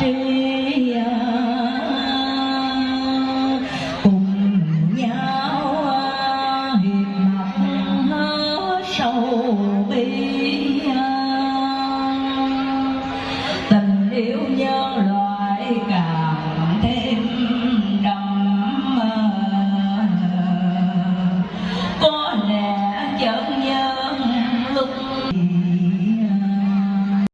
day.